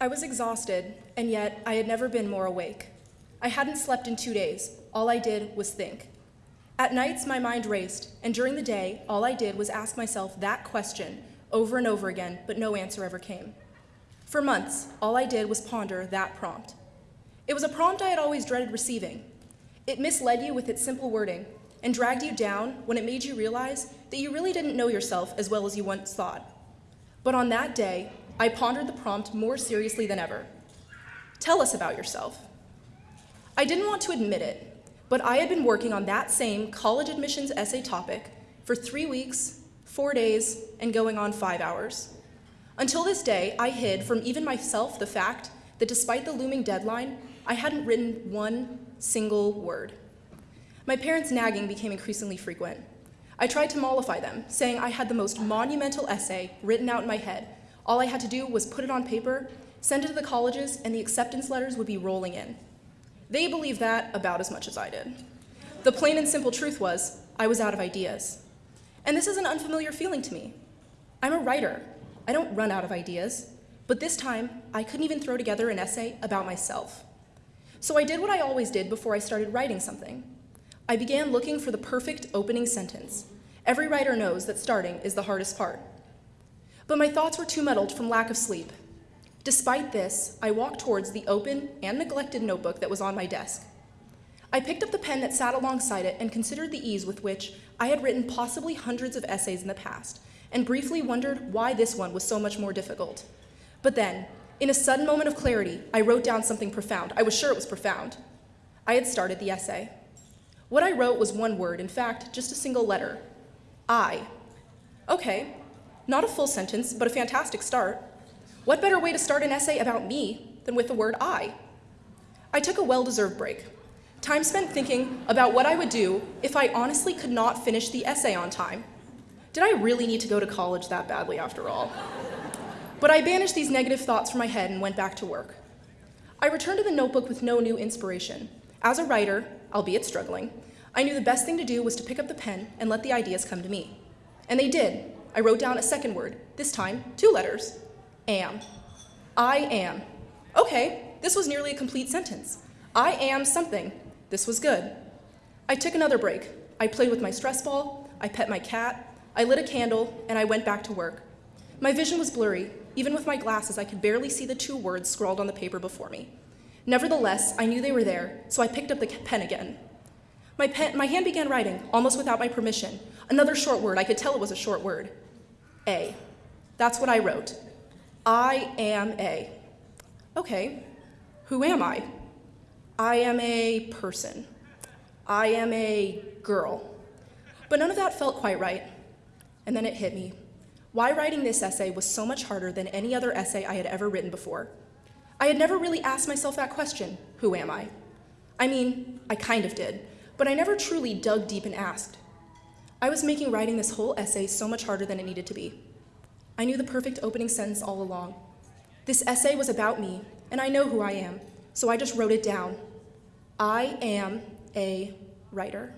I was exhausted, and yet I had never been more awake. I hadn't slept in two days. All I did was think. At nights, my mind raced, and during the day, all I did was ask myself that question over and over again, but no answer ever came. For months, all I did was ponder that prompt. It was a prompt I had always dreaded receiving. It misled you with its simple wording and dragged you down when it made you realize that you really didn't know yourself as well as you once thought. But on that day, I pondered the prompt more seriously than ever. Tell us about yourself. I didn't want to admit it, but I had been working on that same college admissions essay topic for three weeks, four days, and going on five hours. Until this day, I hid from even myself the fact that despite the looming deadline, I hadn't written one single word. My parents' nagging became increasingly frequent. I tried to mollify them, saying I had the most monumental essay written out in my head. All I had to do was put it on paper, send it to the colleges, and the acceptance letters would be rolling in. They believed that about as much as I did. The plain and simple truth was, I was out of ideas. And this is an unfamiliar feeling to me. I'm a writer. I don't run out of ideas. But this time, I couldn't even throw together an essay about myself. So I did what I always did before I started writing something. I began looking for the perfect opening sentence. Every writer knows that starting is the hardest part. But my thoughts were too muddled from lack of sleep. Despite this, I walked towards the open and neglected notebook that was on my desk. I picked up the pen that sat alongside it and considered the ease with which I had written possibly hundreds of essays in the past, and briefly wondered why this one was so much more difficult. But then, in a sudden moment of clarity, I wrote down something profound. I was sure it was profound. I had started the essay. What I wrote was one word, in fact, just a single letter I. Okay, not a full sentence, but a fantastic start. What better way to start an essay about me than with the word I? I took a well deserved break. Time spent thinking about what I would do if I honestly could not finish the essay on time. Did I really need to go to college that badly after all? But I banished these negative thoughts from my head and went back to work. I returned to the notebook with no new inspiration. As a writer, albeit struggling, I knew the best thing to do was to pick up the pen and let the ideas come to me. And they did. I wrote down a second word, this time two letters am. I am. Okay, this was nearly a complete sentence. I am something. This was good. I took another break. I played with my stress ball, I pet my cat, I lit a candle, and I went back to work. My vision was blurry, even with my glasses, I could barely see the two words scrawled on the paper before me. Nevertheless, I knew they were there, so I picked up the pen again. My, pen, my hand began writing, almost without my permission. Another short word, I could tell it was a short word. A. That's what I wrote. I am A. Okay, who am I? I am a person. I am a girl. But none of that felt quite right. And then it hit me. Why writing this essay was so much harder than any other essay I had ever written before. I had never really asked myself that question who am I? I mean, I kind of did, but I never truly dug deep and asked. I was making writing this whole essay so much harder than it needed to be. I knew the perfect opening sentence all along. This essay was about me, and I know who I am, so I just wrote it down. I am a writer.